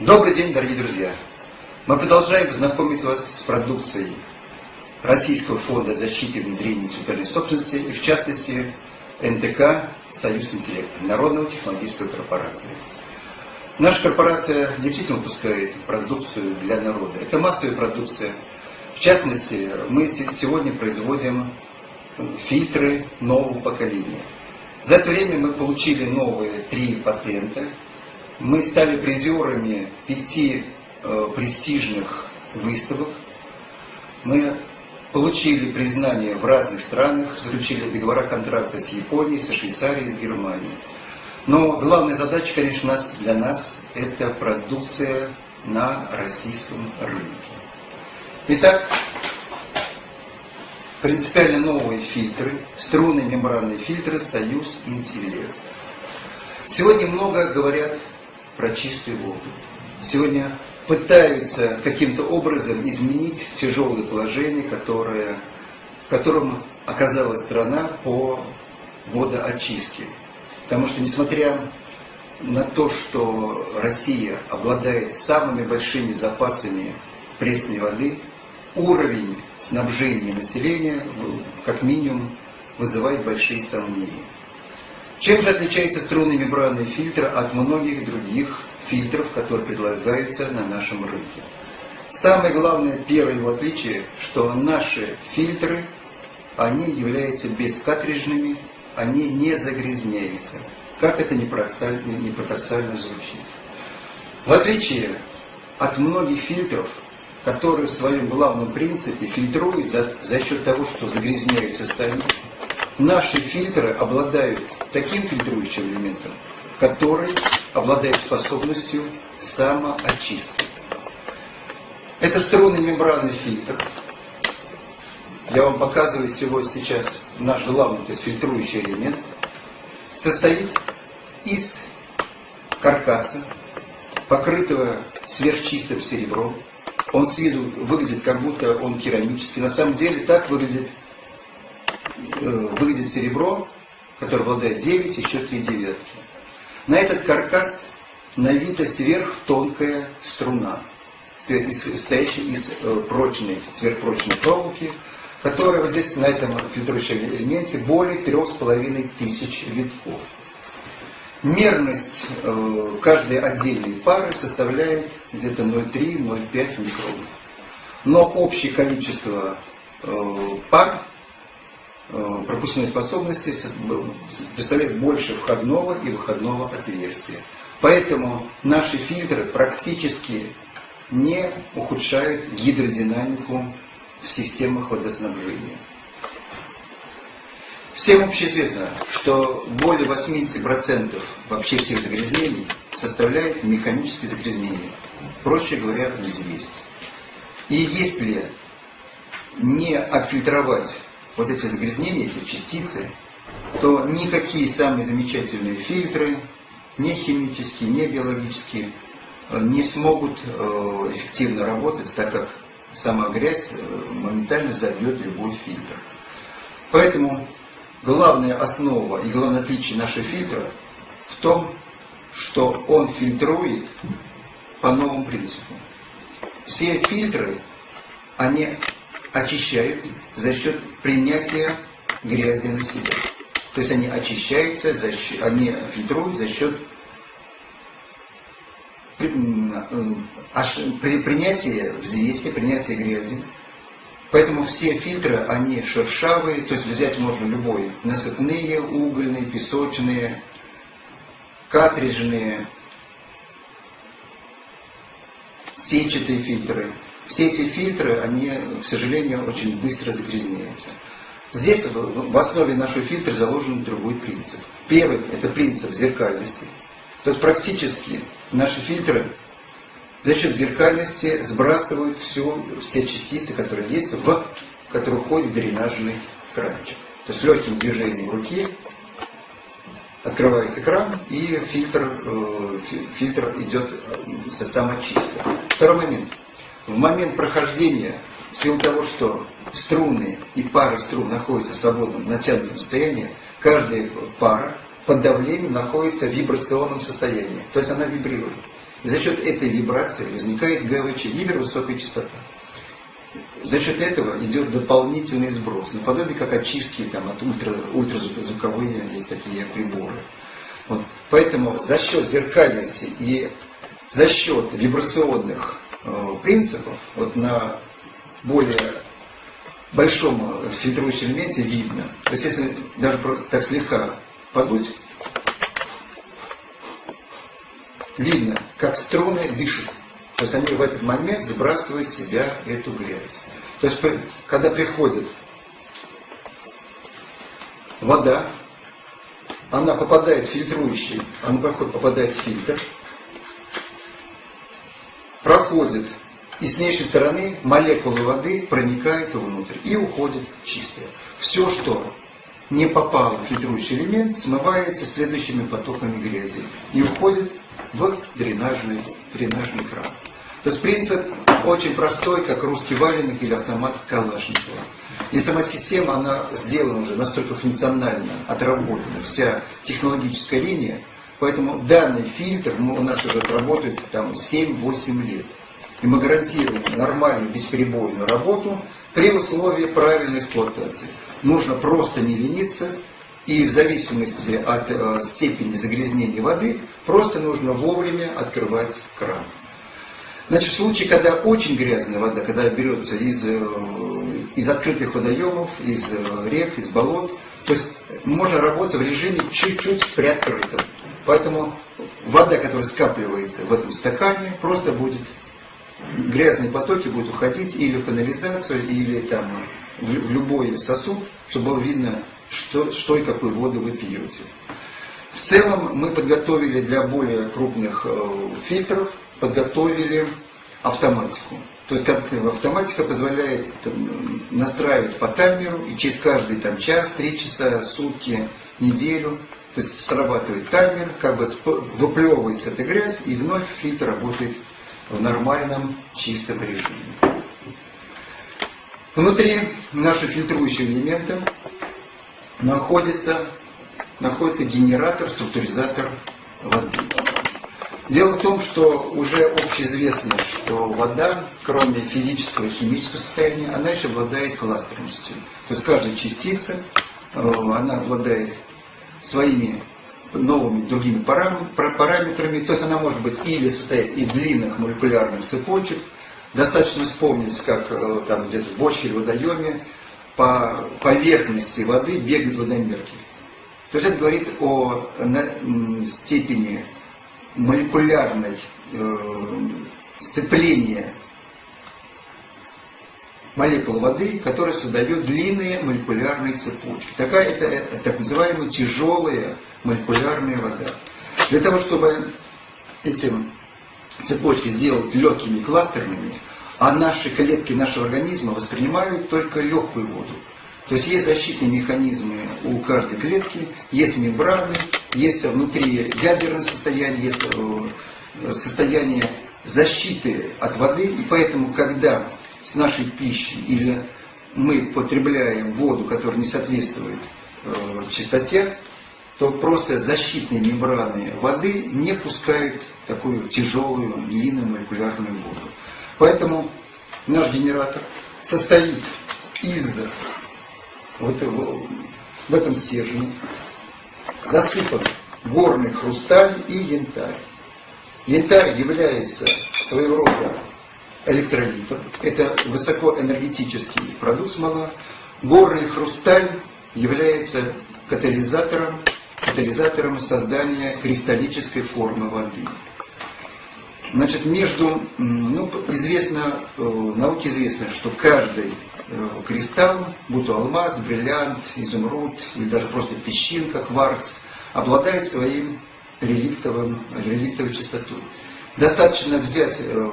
Добрый день, дорогие друзья! Мы продолжаем знакомить вас с продукцией Российского фонда защиты и внедрения интеллектуальной собственности и, в частности, НТК «Союз интеллекта» Народного технологической корпорации. Наша корпорация действительно выпускает продукцию для народа. Это массовая продукция. В частности, мы сегодня производим фильтры нового поколения. За это время мы получили новые три патента. Мы стали призерами пяти э, престижных выставок. Мы получили признание в разных странах, заключили договора контракта с Японией, со Швейцарией, с Германией. Но главная задача, конечно, для нас – это продукция на российском рынке. Итак, принципиально новые фильтры, струнные мембранные фильтры «Союз Интеллект». Сегодня много говорят про чистую воду. Сегодня пытаются каким-то образом изменить тяжелое положение, которое, в котором оказалась страна по водоочистке. Потому что, несмотря на то, что Россия обладает самыми большими запасами пресной воды, уровень снабжения населения, как минимум, вызывает большие сомнения. Чем же отличается струнный мембранный фильтр от многих других фильтров, которые предлагаются на нашем рынке? Самое главное, первое его отличие, что наши фильтры, они являются бескартриджными, они не загрязняются. Как это не парадоксально, не парадоксально звучит. В отличие от многих фильтров, которые в своем главном принципе фильтруют за, за счет того, что загрязняются сами, наши фильтры обладают таким фильтрующим элементом, который обладает способностью самоочистки. Это струнный мембранный фильтр. Я вам показываю сегодня сейчас наш главный, то есть фильтрующий элемент. Состоит из каркаса, покрытого сверхчистым серебром. Он с виду выглядит, как будто он керамический. На самом деле так выглядит, э, выглядит серебро, которое обладает 9, еще 3 девятки. На этот каркас навита сверхтонкая струна, состоящая из э, прочной, сверхпрочной проволоки, которая вот здесь на этом фильтрующем элементе более трех с половиной тысяч витков. Мерность э, каждой отдельной пары составляет где-то 0,3-0,5 микронов. Но общее количество пар пропускной способности представляет больше входного и выходного отверстия. Поэтому наши фильтры практически не ухудшают гидродинамику в системах водоснабжения. Всем общеизвестно, что более 80% вообще всех загрязнений составляют механические загрязнения. Проще говоря, взвесь. И если не отфильтровать вот эти загрязнения, эти частицы, то никакие самые замечательные фильтры, не химические, не биологические, не смогут э, эффективно работать, так как сама грязь э, моментально забьет любой фильтр. Поэтому главная основа и главное отличие нашего фильтра в том, что он фильтрует по новому принципу. Все фильтры, они очищают за счет принятия грязи на себя. То есть они очищаются, за счет, они фильтруют за счет принятия взвеси, принятия грязи, Поэтому все фильтры, они шершавые, то есть взять можно любой. Насыпные, угольные, песочные, картриджные, сетчатые фильтры. Все эти фильтры, они, к сожалению, очень быстро загрязняются. Здесь в основе нашего фильтра заложен другой принцип. Первый – это принцип зеркальности. То есть практически наши фильтры за счет зеркальности сбрасывают всю, все частицы, которые есть, в, которые входят в дренажный кранчик. То есть легким движением руки открывается кран и фильтр, э, фильтр идет э, со самочисткой. Второй момент. В момент прохождения, в силу того, что струны и пары струн находятся в свободном натянутом состоянии, каждая пара под давлением находится в вибрационном состоянии. То есть она вибрирует. И за счет этой вибрации возникает ГВЧ, гипервысокая частота. За счет этого идет дополнительный сброс, наподобие как очистки там, от ультра, ультразвуковые есть такие приборы. Вот. Поэтому за счет зеркальности и за счет вибрационных принципов вот на более большом фильтрующем элементе видно. То есть если даже так слегка подуть, видно, как струны дышат. То есть они в этот момент сбрасывают в себя эту грязь. То есть когда приходит вода, она попадает в фильтрующий, она попадает в фильтр, проходит и с внешней стороны молекулы воды проникают внутрь и уходят чистые. Все, что не попало в фильтрующий элемент, смывается следующими потоками грязи и уходит в дренажный, дренажный кран. То есть принцип очень простой, как русский валенок или автомат Калашникова. И сама система, она сделана уже настолько функционально, отработана, вся технологическая линия, поэтому данный фильтр у нас уже работает там 7-8 лет. И мы гарантируем нормальную, бесперебойную работу при условии правильной эксплуатации. Нужно просто не лениться, и в зависимости от э, степени загрязнения воды, просто нужно вовремя открывать кран. Значит, в случае, когда очень грязная вода, когда берется из, э, из открытых водоемов, из э, рек, из болот, то есть можно работать в режиме чуть-чуть приоткрытом. Поэтому вода, которая скапливается в этом стакане, просто будет грязные потоки будут уходить или в канализацию, или там в, любой сосуд, чтобы было видно, что, что и какую воду вы пьете. В целом мы подготовили для более крупных э, фильтров, подготовили автоматику. То есть как автоматика позволяет настраивать по таймеру, и через каждый там, час, три часа, сутки, неделю, то есть срабатывает таймер, как бы выплевывается эта грязь, и вновь фильтр работает в нормальном чистом режиме. Внутри нашего фильтрующего элемента находится, находится генератор, структуризатор воды. Дело в том, что уже общеизвестно, что вода, кроме физического и химического состояния, она еще обладает кластерностью. То есть каждая частица, э, она обладает своими новыми другими параметрами. То есть она может быть или состоять из длинных молекулярных цепочек. Достаточно вспомнить, как э, там где-то в бочке или водоеме по поверхности воды бегают водомерки. То есть это говорит о степени молекулярной э, сцепления молекул воды, которая создает длинные молекулярные цепочки. Такая это, это так называемая тяжелая молекулярная вода. Для того, чтобы эти цепочки сделать легкими кластерными, а наши клетки нашего организма воспринимают только легкую воду. То есть есть защитные механизмы у каждой клетки, есть мембраны, есть внутри ядерное состояние, есть э, состояние защиты от воды. И поэтому, когда с нашей пищей или мы потребляем воду, которая не соответствует э, чистоте, то просто защитные мембраны воды не пускают такую тяжелую, длинную молекулярную воду. Поэтому наш генератор состоит из вот в этом стержне, засыпан горный хрусталь и янтарь. Янтарь является своего рода электролитом. Это высокоэнергетический продукт смола. Горный хрусталь является катализатором катализатором создания кристаллической формы воды. Значит, между, ну, известно, э, науке известно, что каждый э, кристалл, будь то алмаз, бриллиант, изумруд или даже просто песчинка, кварц, обладает своим реликтовым, реликтовой частотой. Достаточно взять э,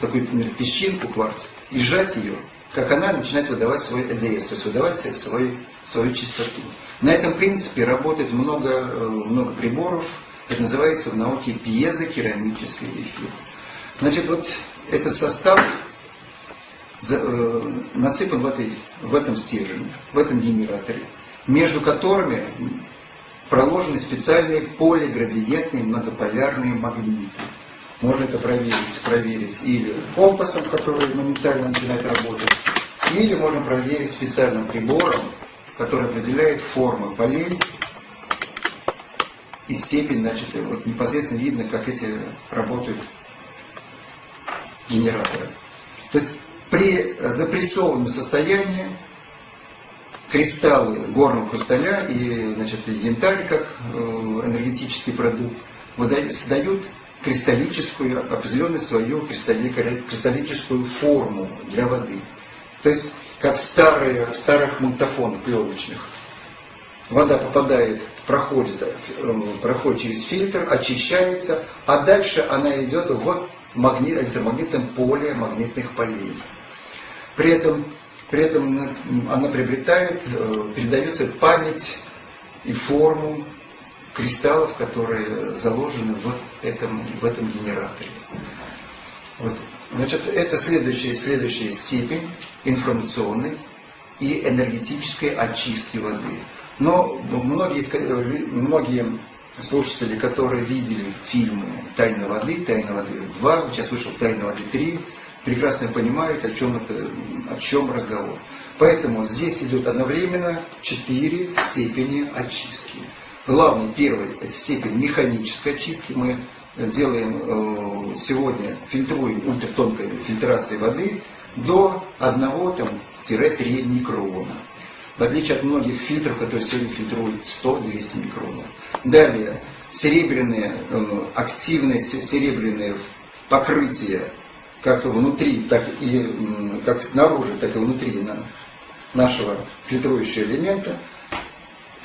такую, например, песчинку, кварц, и сжать ее, как она начинает выдавать свой ЭДС, то есть выдавать свой, свою чистоту. На этом принципе работает много, э, много приборов, это называется в науке пьезокерамический эфир. Значит, вот этот состав э, насыпан в, этой, в этом стержне, в этом генераторе, между которыми проложены специальные полиградиентные многополярные магниты. Можно это проверить, проверить или компасом, который моментально начинает работать, или можно проверить специальным прибором, который определяет формы полей и степень, значит, вот непосредственно видно, как эти работают генераторы. То есть при запрессованном состоянии кристаллы горного хрусталя и значит, янтарь как э, энергетический продукт создают кристаллическую, определенную свою кристаллическую форму для воды. То есть, как старые, старых магнитофонах пленочных. Вода попадает, проходит, э, проходит через фильтр, очищается, а дальше она идет в магнит, электромагнитном поле магнитных полей. При этом при этом она приобретает, э, передается память и форму кристаллов, которые заложены в этом, в этом генераторе. Вот. Значит, это следующая, следующая степень информационной и энергетической очистки воды. Но многие, многие слушатели, которые видели фильмы «Тайна воды», «Тайна воды 2», сейчас вышел «Тайна воды 3», прекрасно понимают, о чем, это, о чем разговор. Поэтому здесь идет одновременно четыре степени очистки. Главный, первый, степень механической очистки. Мы делаем э, сегодня, фильтруем ультратонкой фильтрацией воды до 1-3 микрона. В отличие от многих фильтров, которые сегодня фильтруют 100-200 микронов. Далее, серебряные, э, активное серебряное покрытие как внутри, так и как снаружи, так и внутри нашего фильтрующего элемента,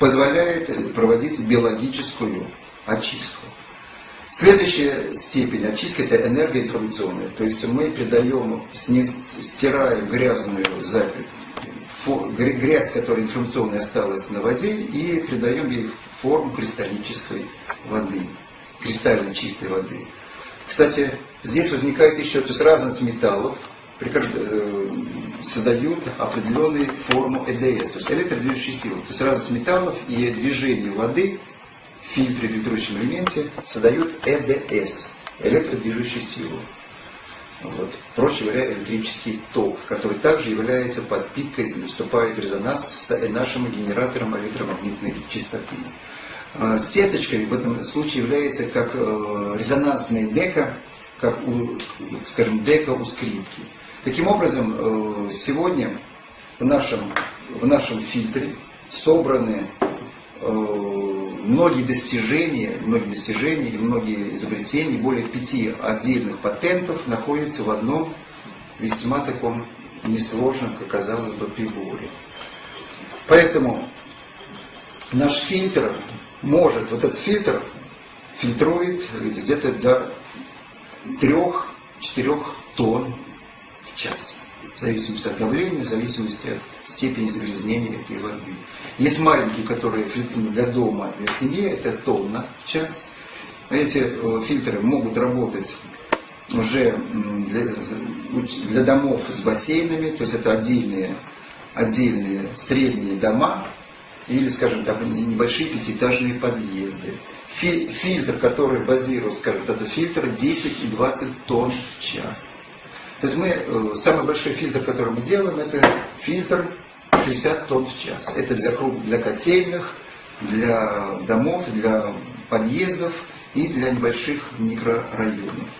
позволяет проводить биологическую очистку. Следующая степень очистки – это энергоинформационная. То есть мы придаем, стираем грязную запись, грязь, которая информационная осталась на воде, и придаем ей форму кристаллической воды, кристально чистой воды. Кстати, здесь возникает еще, то есть разность металлов э, создают определенную форму ЭДС, то есть электродвижущие силы. То есть разность металлов и движение воды в фильтре, в фильтрующем элементе создают ЭДС, электродвижущие силы. Вот. Проще говоря, электрический ток, который также является подпиткой, вступает в резонанс с нашим генератором электромагнитной частоты. Э, сеточкой в этом случае является как э, резонансная дека, как у, скажем, дека у скрипки. Таким образом, э, сегодня в нашем, в нашем фильтре собраны многие достижения, многие достижения и многие изобретения, более пяти отдельных патентов находятся в одном весьма таком несложном, как казалось бы, приборе. Поэтому наш фильтр может, вот этот фильтр фильтрует где-то до 3-4 тонн час. В зависимости от давления, в зависимости от степени загрязнения этой воды. Есть маленькие, которые для дома, для семьи, это тонна в час. Эти э, фильтры могут работать уже для, для домов с бассейнами, то есть это отдельные, отдельные средние дома, или, скажем так, небольшие пятиэтажные подъезды. Фильтр, который базирует, скажем, это фильтр 10 и 20 тонн в час. То есть мы, э, самый большой фильтр, который мы делаем, это фильтр 60 тонн в час. Это для, круг, для котельных, для домов, для подъездов и для небольших микрорайонов.